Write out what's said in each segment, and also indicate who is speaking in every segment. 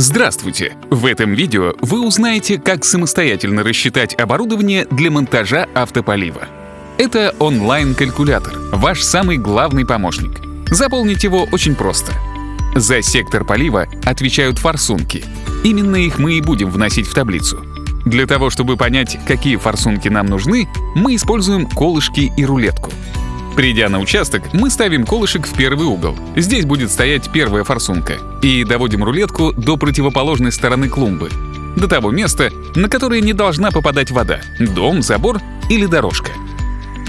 Speaker 1: Здравствуйте! В этом видео вы узнаете, как самостоятельно рассчитать оборудование для монтажа автополива. Это онлайн-калькулятор, ваш самый главный помощник. Заполнить его очень просто. За сектор полива отвечают форсунки. Именно их мы и будем вносить в таблицу. Для того, чтобы понять, какие форсунки нам нужны, мы используем колышки и рулетку. Придя на участок, мы ставим колышек в первый угол. Здесь будет стоять первая форсунка. И доводим рулетку до противоположной стороны клумбы. До того места, на которое не должна попадать вода — дом, забор или дорожка.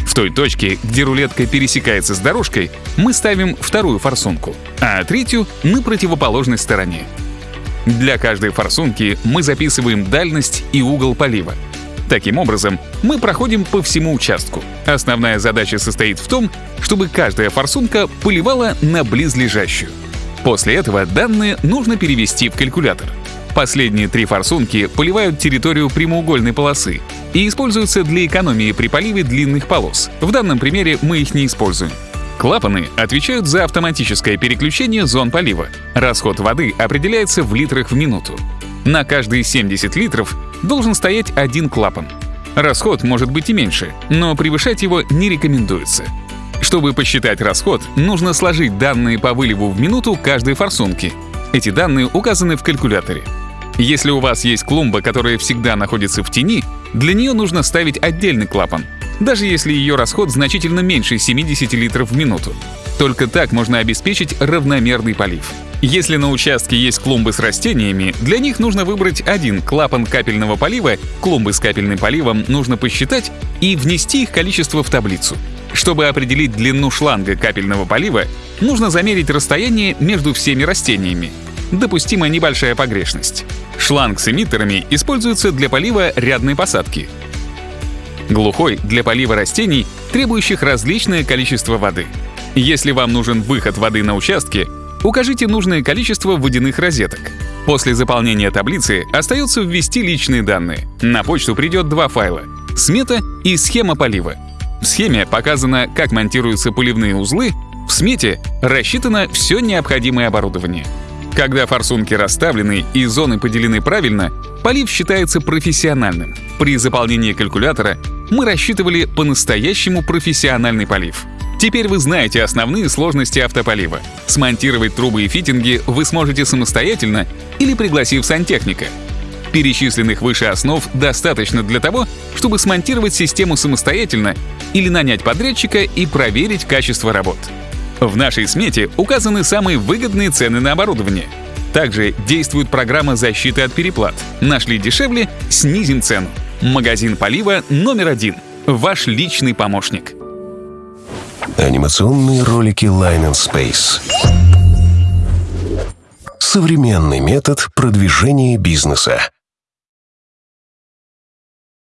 Speaker 1: В той точке, где рулетка пересекается с дорожкой, мы ставим вторую форсунку, а третью — на противоположной стороне. Для каждой форсунки мы записываем дальность и угол полива — Таким образом, мы проходим по всему участку. Основная задача состоит в том, чтобы каждая форсунка поливала на близлежащую. После этого данные нужно перевести в калькулятор. Последние три форсунки поливают территорию прямоугольной полосы и используются для экономии при поливе длинных полос. В данном примере мы их не используем. Клапаны отвечают за автоматическое переключение зон полива. Расход воды определяется в литрах в минуту. На каждые 70 литров должен стоять один клапан. Расход может быть и меньше, но превышать его не рекомендуется. Чтобы посчитать расход, нужно сложить данные по выливу в минуту каждой форсунки. Эти данные указаны в калькуляторе. Если у вас есть клумба, которая всегда находится в тени, для нее нужно ставить отдельный клапан, даже если ее расход значительно меньше 70 литров в минуту. Только так можно обеспечить равномерный полив. Если на участке есть клумбы с растениями, для них нужно выбрать один клапан капельного полива, клумбы с капельным поливом нужно посчитать и внести их количество в таблицу. Чтобы определить длину шланга капельного полива, нужно замерить расстояние между всеми растениями. Допустима небольшая погрешность. Шланг с эмиттерами используется для полива рядной посадки. Глухой — для полива растений, требующих различное количество воды. Если вам нужен выход воды на участке, Укажите нужное количество водяных розеток. После заполнения таблицы остается ввести личные данные. На почту придет два файла — смета и схема полива. В схеме показано, как монтируются поливные узлы, в смете рассчитано все необходимое оборудование. Когда форсунки расставлены и зоны поделены правильно, полив считается профессиональным. При заполнении калькулятора мы рассчитывали по-настоящему профессиональный полив — Теперь вы знаете основные сложности автополива. Смонтировать трубы и фитинги вы сможете самостоятельно или пригласив сантехника. Перечисленных выше основ достаточно для того, чтобы смонтировать систему самостоятельно или нанять подрядчика и проверить качество работ. В нашей смете указаны самые выгодные цены на оборудование. Также действует программа защиты от переплат. Нашли дешевле — снизим цену. Магазин полива номер один. Ваш личный помощник.
Speaker 2: Анимационные ролики Line and Space. Современный метод продвижения бизнеса.